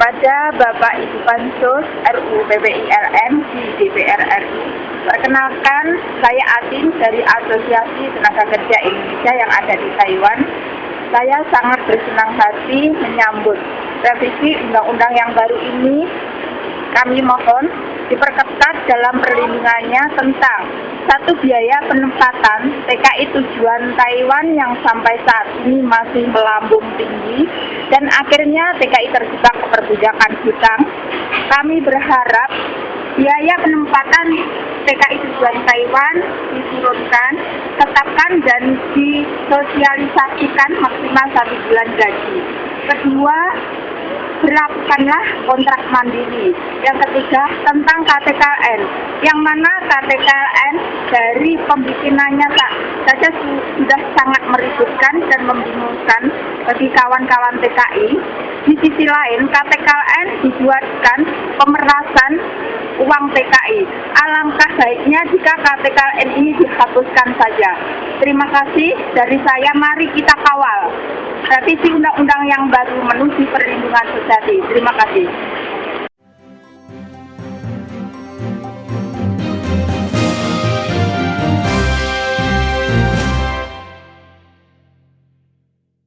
kepada Bapak Ibu Pansus RUU PPILM di DPR RI. Perkenalkan, saya Atin dari Asosiasi Tenaga Kerja Indonesia yang ada di Taiwan. Saya sangat bersenang hati menyambut revisi undang-undang yang baru ini. Kami mohon diperketat dalam perlindungannya tentang satu biaya penempatan TKI tujuan Taiwan yang sampai saat ini masih melambung tinggi dan akhirnya TKI terjebak perbudakan hutang. Kami berharap biaya penempatan TKI tujuan Taiwan diturunkan, tetapkan dan disosialisasikan maksimal satu bulan gaji. Kedua, berlakukanlah kontrak mandiri. Yang ketiga tentang KTKN, yang mana KTKN dari pembikinannya tak saja sudah sangat meributkan dan membingungkan bagi kawan-kawan TKI. Di sisi lain, KTKN dibuatkan pemerasan uang TKI. Alangkah baiknya jika KTKN ini dihapuskan saja. Terima kasih dari saya, mari kita kawal revisi undang-undang yang baru menuju perlindungan sejati. Terima kasih.